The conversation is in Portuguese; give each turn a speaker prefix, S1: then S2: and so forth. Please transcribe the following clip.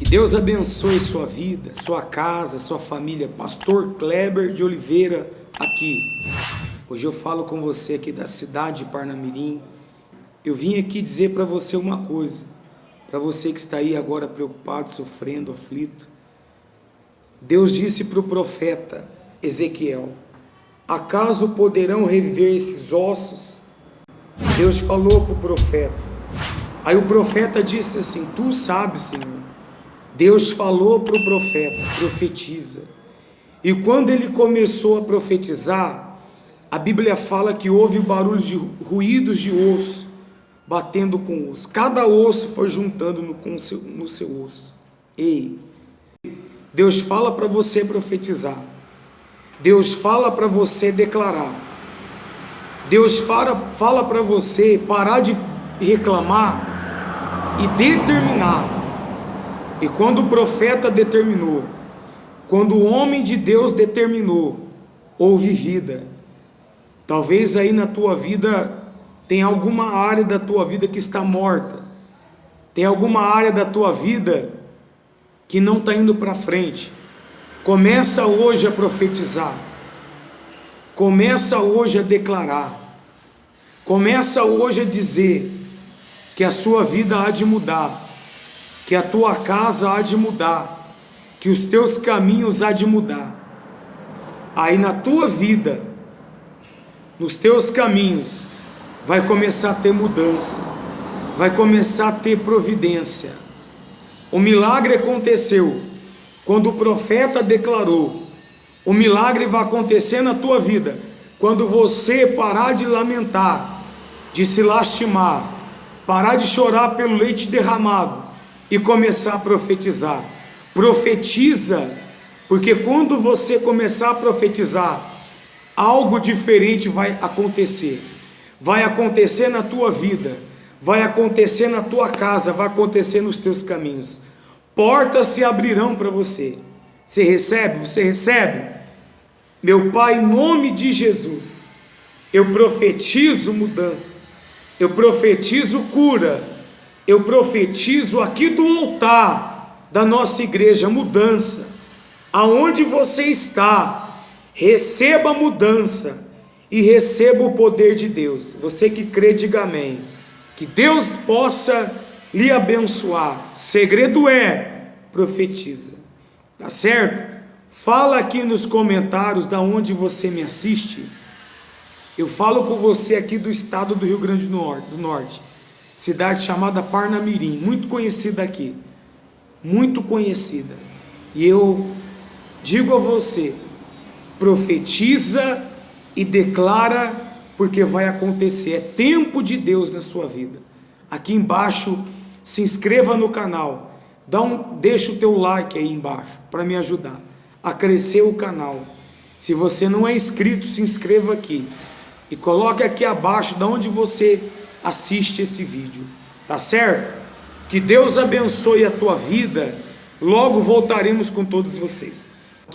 S1: Que Deus abençoe sua vida, sua casa, sua família. Pastor Kleber de Oliveira aqui. Hoje eu falo com você aqui da cidade de Parnamirim. Eu vim aqui dizer para você uma coisa. Para você que está aí agora preocupado, sofrendo, aflito. Deus disse para o profeta Ezequiel, acaso poderão reviver esses ossos? Deus falou para o profeta. Aí o profeta disse assim, tu sabes, Senhor. Deus falou para o profeta, profetiza. E quando ele começou a profetizar, a Bíblia fala que houve o barulho de ruídos de osso, batendo com osso. Cada osso foi juntando no, com seu, no seu osso. Ei, Deus fala para você profetizar. Deus fala para você declarar. Deus fala, fala para você parar de reclamar e determinar. E quando o profeta determinou, quando o homem de Deus determinou, houve vida. Talvez aí na tua vida tem alguma área da tua vida que está morta. Tem alguma área da tua vida que não está indo para frente. Começa hoje a profetizar. Começa hoje a declarar. Começa hoje a dizer que a sua vida há de mudar que a tua casa há de mudar, que os teus caminhos há de mudar. Aí na tua vida, nos teus caminhos, vai começar a ter mudança, vai começar a ter providência. O milagre aconteceu quando o profeta declarou, o milagre vai acontecer na tua vida, quando você parar de lamentar, de se lastimar, parar de chorar pelo leite derramado, e começar a profetizar. Profetiza, porque quando você começar a profetizar, algo diferente vai acontecer. Vai acontecer na tua vida, vai acontecer na tua casa, vai acontecer nos teus caminhos. Portas se abrirão para você. Você recebe? Você recebe? Meu Pai, em nome de Jesus, eu profetizo mudança, eu profetizo cura, eu profetizo aqui do altar da nossa igreja mudança. Aonde você está, receba mudança e receba o poder de Deus. Você que crê, diga amém. Que Deus possa lhe abençoar. O segredo é profetiza. Tá certo? Fala aqui nos comentários da onde você me assiste. Eu falo com você aqui do estado do Rio Grande do Norte cidade chamada Parnamirim, muito conhecida aqui, muito conhecida. E eu digo a você, profetiza e declara, porque vai acontecer, é tempo de Deus na sua vida. Aqui embaixo, se inscreva no canal, dá um, deixa o teu like aí embaixo, para me ajudar a crescer o canal. Se você não é inscrito, se inscreva aqui. E coloque aqui abaixo, de onde você assiste esse vídeo, tá certo? Que Deus abençoe a tua vida, logo voltaremos com todos vocês.